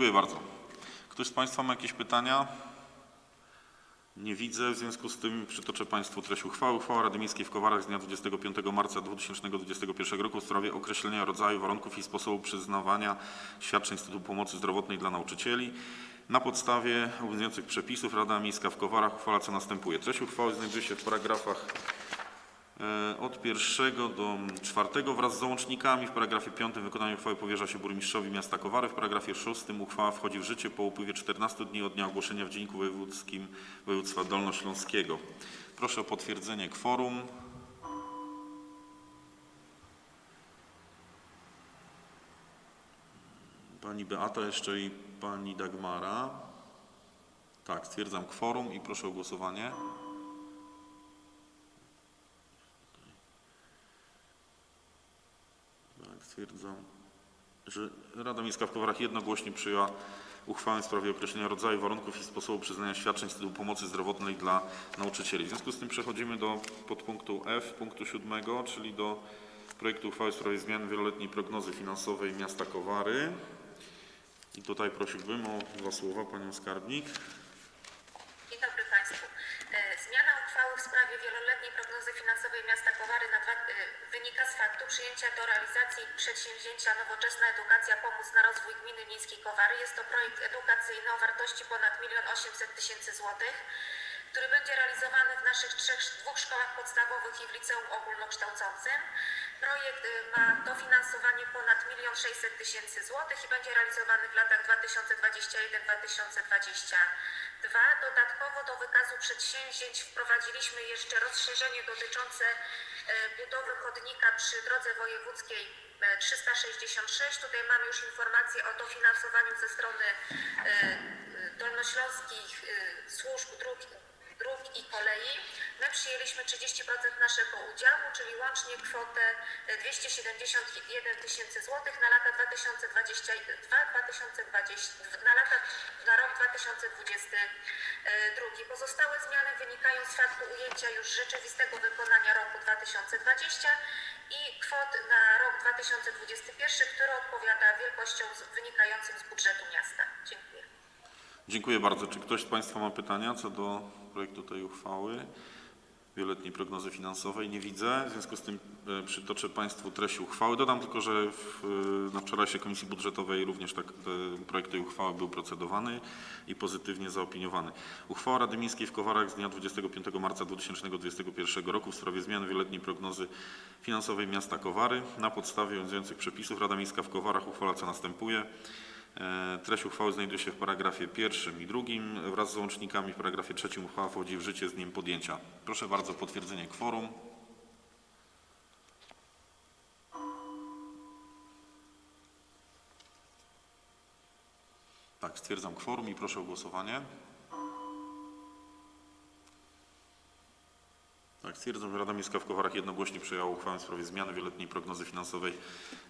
Dziękuję bardzo. Ktoś z Państwa ma jakieś pytania? Nie widzę, w związku z tym przytoczę Państwu treść uchwały. Uchwała Rady Miejskiej w Kowarach z dnia 25 marca 2021 roku w sprawie określenia rodzaju, warunków i sposobu przyznawania świadczeń z tytułu pomocy zdrowotnej dla nauczycieli. Na podstawie obowiązujących przepisów Rada Miejska w Kowarach uchwala co następuje. Treść uchwały znajduje się w paragrafach Od pierwszego do czwartego wraz z załącznikami. W paragrafie piątym wykonanie uchwały powierza się burmistrzowi miasta Kowary. W paragrafie szóstym uchwała wchodzi w życie po upływie 14 dni od dnia ogłoszenia w Dzienniku Wojewódzkim Województwa Dolnośląskiego. Proszę o potwierdzenie kworum. Pani Beata jeszcze i pani Dagmara. Tak, stwierdzam kworum i proszę o głosowanie. Tak, stwierdzam, że Rada Miejska w Kowarach jednogłośnie przyjęła uchwałę w sprawie określenia rodzaju, warunków i sposobu przyznania świadczeń z tytułu pomocy zdrowotnej dla nauczycieli. W związku z tym przechodzimy do podpunktu F, punktu siódmego, czyli do projektu uchwały w sprawie zmiany wieloletniej prognozy finansowej miasta Kowary. I tutaj prosiłbym o dwa słowa Panią Skarbnik. Dzień dobry Państwu. E, Zmiana uchwały w sprawie wieloletniej prognozy finansowej miasta Kowary na wynika z faktu przyjęcia do realizacji przedsięwzięcia Nowoczesna Edukacja Pomóc na rozwój gminy miejskiej Kowary. Jest to projekt edukacyjny o wartości ponad 1 800 tysięcy złotych, który będzie realizowany w naszych trzech, dwóch szkołach podstawowych i w liceum ogólnokształcącym. Projekt e, ma dofinansowanie ponad 1 600 tysięcy złotych i będzie realizowany w latach 2021-2022. Dodatkowo do wykazu przedsięwzięć wprowadziliśmy jeszcze rozszerzenie dotyczące e, budowy chodnika przy drodze wojewódzkiej e, 366. Tutaj mamy już informację o dofinansowaniu ze strony e, e, dolnośląskich e, służb dróg dróg i kolei. My przyjęliśmy 30% naszego udziału, czyli łącznie kwotę e, 271 tysięcy złotych na lata 2022-2020, na, lata, na rok 2022. Pozostałe zmiany wynikają z faktu ujęcia już rzeczywistego wykonania roku 2020 i kwot na rok 2021, który odpowiada wielkością wynikającym z budżetu miasta. Dziękuję. Dziękuję bardzo. Czy ktoś z Państwa ma pytania co do projektu tej uchwały? Wieloletniej prognozy finansowej nie widzę. W związku z tym e, przytoczę Państwu treść uchwały. Dodam tylko, że w, e, na wczorajszej Komisji Budżetowej również tak, e, projekt tej uchwały był procedowany i pozytywnie zaopiniowany. Uchwała Rady Miejskiej w Kowarach z dnia 25 marca 2021 roku w sprawie zmiany wieloletniej prognozy finansowej miasta Kowary. Na podstawie obowiązujących przepisów Rada Miejska w Kowarach uchwala co następuje. E, Treść uchwały znajduje się w paragrafie pierwszym i drugim wraz z załącznikami. W paragrafie trzecim uchwała wchodzi w życie z dniem podjęcia. Proszę bardzo o potwierdzenie kworum. Tak, stwierdzam kworum i proszę o głosowanie. Tak, stwierdzam, że Rada Miejska w Kowarach jednogłośnie przyjęła uchwałę w sprawie zmiany wieloletniej prognozy finansowej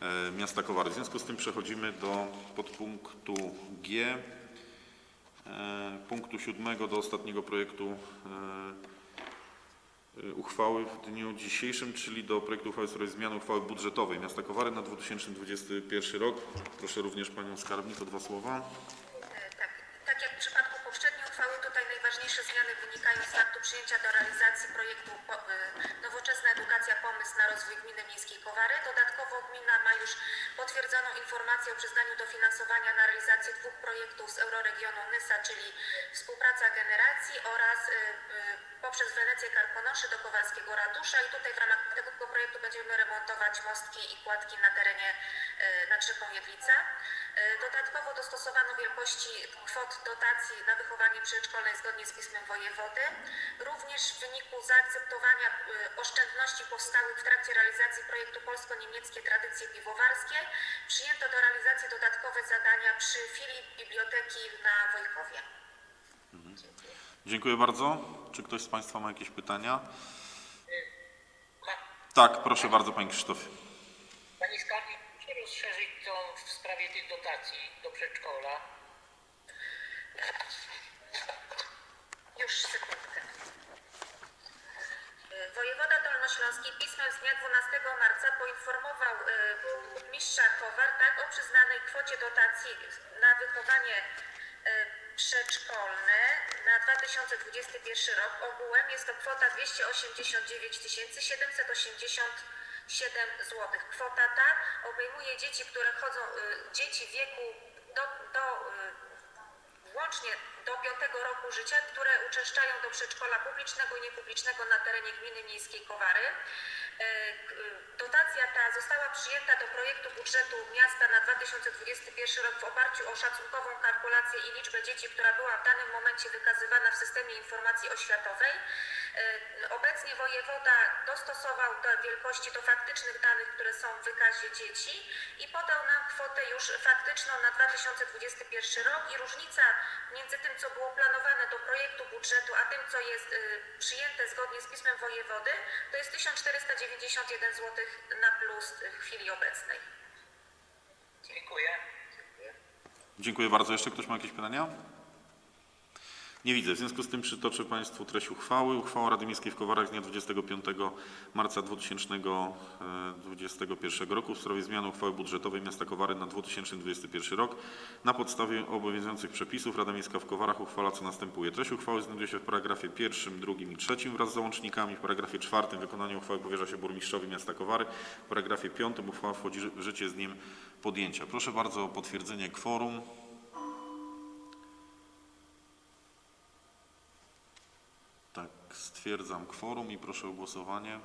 e, miasta Kowary. W związku z tym przechodzimy do podpunktu G, e, punktu siódmego do ostatniego projektu e, uchwały w dniu dzisiejszym, czyli do projektu uchwały w sprawie zmiany uchwały budżetowej miasta Kowary na 2021 rok. Proszę również Panią Skarbnik o dwa słowa. Tak, tak jak w przypadku poprzedniej uchwały, tutaj najważniejsze zmiany wynikają z faktu przyjęcia do realizacji projektu y, Nowoczesna Edukacja Pomysł na rozwój gminy miejskiej Kowary. Dodatkowo gmina ma już potwierdzoną informację o przyznaniu dofinansowania na realizację dwóch projektów z euroregionu Nysa, czyli współpraca generacji oraz y, y, poprzez Wenecję Karkonoszy do Kowalskiego Ratusza i tutaj w ramach tego projektu będziemy remontować mostki i kładki na terenie nad rzeką Jedlica. Y, Dodatkowo dostosowano wielkości kwot dotacji na wychowanie przedszkolne zgodnie z pismem wojewody. Również w wyniku zaakceptowania y, oszczędności powstałych w trakcie realizacji projektu Polsko-Niemieckie Tradycje Piwowarskie przyjęto do realizacji dodatkowe zadania przy filii biblioteki na Wojkowie. Dziękuję bardzo. Czy ktoś z Państwa ma jakieś pytania? Ma, Tak, proszę bardzo Panie Krzysztofie. Pani Skarbnik, proszę rozszerzyć sprawie tych dotacji do przedszkola. Już sekundkę. Wojewoda Dolnośląski pismem z dnia 12 marca poinformował burmistrza Kowar tak, o przyznanej kwocie dotacji na wychowanie y, przedszkolne na 2021 rok. Ogółem jest to kwota 289 787 zł. Kwota ta obejmuje dzieci, które chodzą, y, dzieci wieku do, do y, Łącznie do 5 roku życia, które uczęszczają do przedszkola publicznego i niepublicznego na terenie gminy miejskiej Kowary. E, Dotacja ta została przyjęta do projektu budżetu miasta na 2021 rok w oparciu o szacunkową kalkulację i liczbę dzieci, która była w danym momencie wykazywana w systemie informacji oświatowej. E, Obecnie wojewoda dostosował te wielkości do faktycznych danych, które są w wykazie dzieci i podał nam kwotę już faktyczną na 2021 rok i różnica między tym, co było planowane do projektu budżetu, a tym, co jest y, przyjęte zgodnie z pismem wojewody, to jest 1491 zł na plus w chwili obecnej. Dziękuję. Dziękuję bardzo. Jeszcze ktoś ma jakieś pytania? Nie widzę. W związku z tym przytoczę Państwu treść uchwały. Uchwała Rady Miejskiej w Kowarach z dnia 25 marca 2021 roku w sprawie zmiany uchwały budżetowej miasta Kowary na 2021 rok. Na podstawie obowiązujących przepisów Rada Miejska w Kowarach uchwala co następuje. Treść uchwały znajduje się w paragrafie pierwszym, drugim i trzecim wraz z załącznikami. W paragrafie czwartym wykonanie uchwały powierza się burmistrzowi miasta Kowary. W paragrafie piątym uchwała wchodzi w życie z dniem podjęcia. Proszę bardzo o potwierdzenie kworum. Stwierdzam kworum i proszę o głosowanie.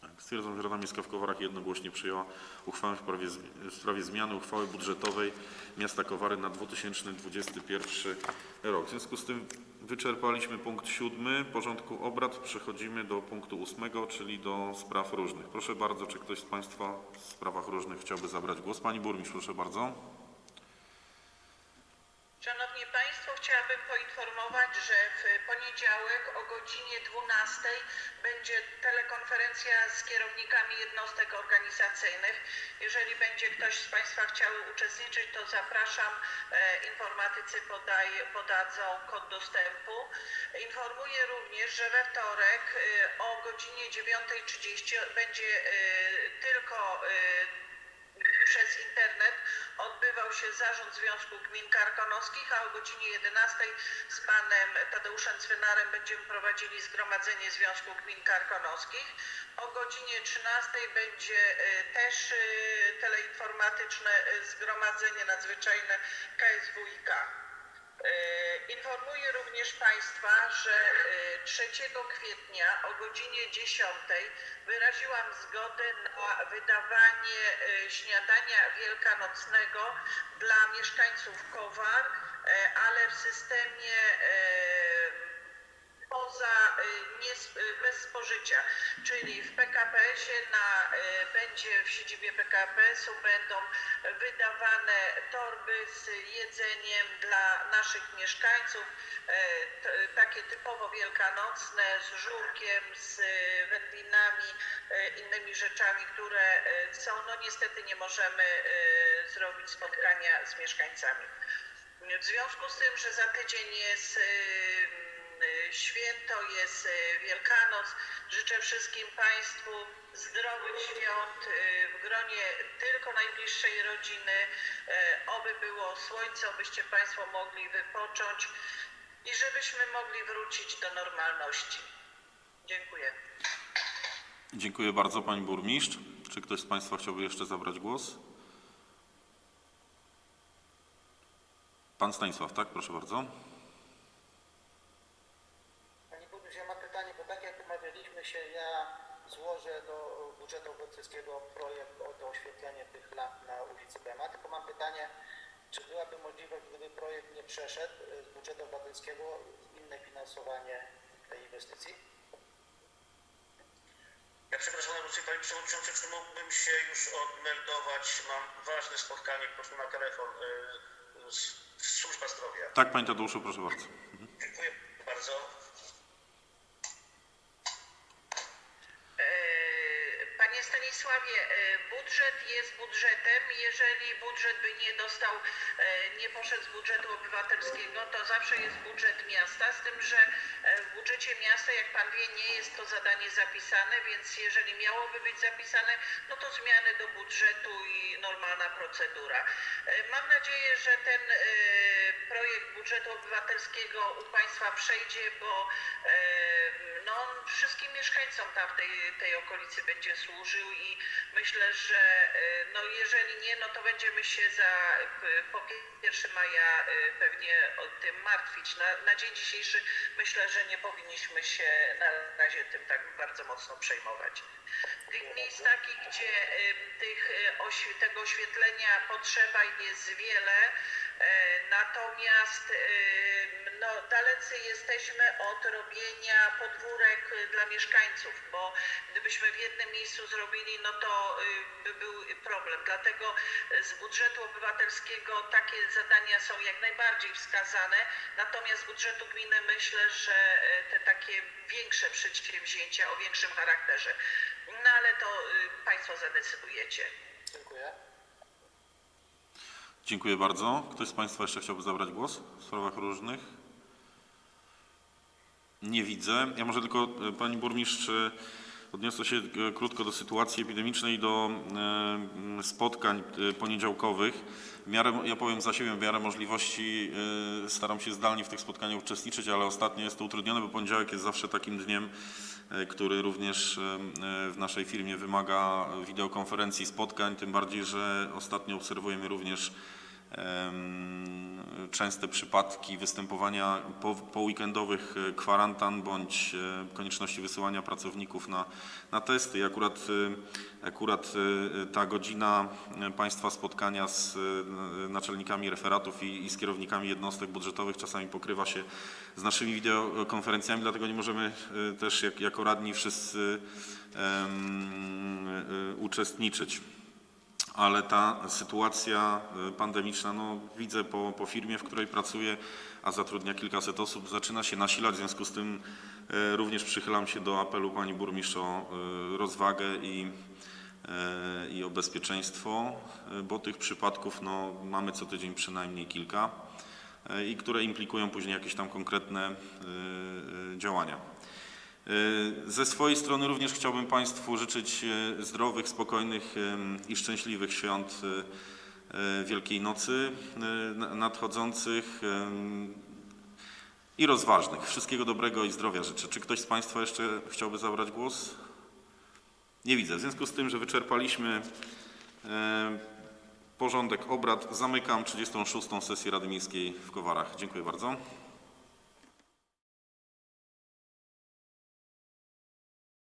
Tak, stwierdzam, że Rada Miejska w Kowarach jednogłośnie przyjęła uchwałę w w sprawie zmiany uchwały budżetowej miasta Kowary na 2021 rok. W związku z tym wyczerpaliśmy punkt siódmy porządku obrad. Przechodzimy do punktu ósmego, czyli do spraw różnych. Proszę bardzo, czy ktoś z Państwa w sprawach różnych chciałby zabrać głos? Pani Burmistrz, proszę bardzo. Szanowni Państwo, chciałabym poinformować, że w poniedziałek o godzinie 12 będzie telekonferencja z kierownikami jednostek organizacyjnych. Jeżeli będzie ktoś z Państwa chciał uczestniczyć, to zapraszam. E, Informatycy podadzą kod dostępu. Informuję również, że we wtorek e, o godzinie 9.30 będzie e, tylko przez internet odbywał się zarząd Związku Gmin Karkonoskich, a o godzinie 11 z panem Tadeuszem Cwynarem będziemy prowadzili Zgromadzenie Związku Gmin Karkonoskich. O godzinie 13 będzie e, też e, teleinformatyczne e, Zgromadzenie Nadzwyczajne KSWiK. E, Informuję również Państwa, że e, 3 kwietnia o godzinie 10 wyraziłam zgodę na wydawanie e, śniadania wielkanocnego dla mieszkańców Kowar, e, ale w systemie e, poza, y, nie, y, bez spożycia, czyli w PKP-sie na, y, będzie w siedzibie PKP-su będą wydawane torby z jedzeniem dla naszych mieszkańców, t, takie typowo wielkanocne, z żurkiem, z wędlinami, innymi rzeczami, które są, no niestety nie możemy zrobić spotkania z mieszkańcami. W związku z tym, że za tydzień jest święto, jest y, Wielkanoc, życzę wszystkim Państwu zdrowych świąt y, w gronie tylko najbliższej rodziny. Y, Oby było słońce, obyście Państwo mogli wypocząć i żebyśmy mogli wrócić do normalności. Dziękuję. Dziękuję bardzo Pani Burmistrz. Czy ktoś z Państwa chciałby jeszcze zabrać głos? Pan Stanisław, tak? Proszę bardzo. Panie Burmistrz, ja mam pytanie, bo tak jak ja złożę do budżetu obywatelskiego projekt o doświetlenie tych lamp na ulicy Bema, tylko mam pytanie, czy byłaby możliwość, gdyby projekt nie przeszedł y, z budżetu obywatelskiego, inne finansowanie tej inwestycji? Ja przepraszam najmocniej Panie Przewodniczący, czy mógłbym się już odmeldować? Mam ważne spotkanie po prostu na telefon y, z, z Służba Zdrowia. Tak, Panie Tadeuszu, proszę bardzo. Dziękuję bardzo. E, Panie Stanisławie, e, budżet jest budżetem. Jeżeli budżet by nie dostał, e, nie poszedł z budżetu obywatelskiego, to zawsze jest budżet miasta, z tym, że e, w budżecie miasta, jak Pan wie, nie jest to zadanie zapisane, więc jeżeli miałoby być zapisane, no to zmiany do budżetu i normalna procedura. Mam nadzieję, że ten projekt budżetu obywatelskiego u Państwa przejdzie, bo on wszystkim mieszkańcom tam w tej, okolicy będzie służył i myślę, że e, no, jeżeli nie, no to będziemy się za p- po 1 maja e, pewnie o tym martwić. Na, na dzień dzisiejszy myślę, że nie powinniśmy się na razie tym tak bardzo mocno przejmować. Tych miejsc takich, gdzie tych, tego oświetlenia potrzeba jest wiele, natomiast em, no, dalecy jesteśmy od robienia podwórek e, dla mieszkańców, bo gdybyśmy w jednym miejscu zrobili, no to by był problem. Dlatego e, z budżetu obywatelskiego takie zadania są jak najbardziej wskazane, natomiast z budżetu gminy myślę, że e, te takie większe przedsięwzięcia o większym charakterze. No ale to Państwo zadecydujecie. Dziękuję. Dziękuję bardzo. Ktoś z Państwa jeszcze chciałby zabrać głos w sprawach różnych? Nie widzę. Ja może tylko, e, Pani Burmistrz, e, odniosę się e, krótko do sytuacji epidemicznej, do e, spotkań e, poniedziałkowych. W miarę, ja powiem za siebie, w miarę możliwości staram się zdalnie w tych spotkaniach uczestniczyć, ale ostatnio jest to utrudnione, bo poniedziałek jest zawsze takim dniem, który również w naszej firmie wymaga wideokonferencji, spotkań, tym bardziej, że ostatnio obserwujemy również częste przypadki występowania po, po weekendowych e, kwarantan bądź e, konieczności wysyłania pracowników na, na testy. I akurat, e, akurat ta godzina Państwa spotkania z naczelnikami referatów i, i z kierownikami jednostek budżetowych czasami pokrywa się z naszymi wideokonferencjami, dlatego nie możemy też jak, jako radni wszyscy e, uczestniczyć. Ale ta sytuacja y, pandemiczna, no widzę po, po firmie, w której pracuję, a zatrudnia kilkaset osób, zaczyna się nasilać, w związku z tym y, również przychylam się do apelu pani burmistrz o y, rozwagę i, i o bezpieczeństwo, bo tych przypadków no, mamy co tydzień przynajmniej kilka i które implikują później jakieś tam konkretne działania. Y, Ze swojej strony również chciałbym Państwu życzyć y, zdrowych, spokojnych i szczęśliwych świąt y, Wielkiej Nocy na- nadchodzących i rozważnych. Wszystkiego dobrego i zdrowia życzę. Czy ktoś z Państwa jeszcze chciałby zabrać głos? Nie widzę. W związku z tym, że wyczerpaliśmy porządek obrad, zamykam 36. sesję Rady Miejskiej w Kowarach. Dziękuję bardzo.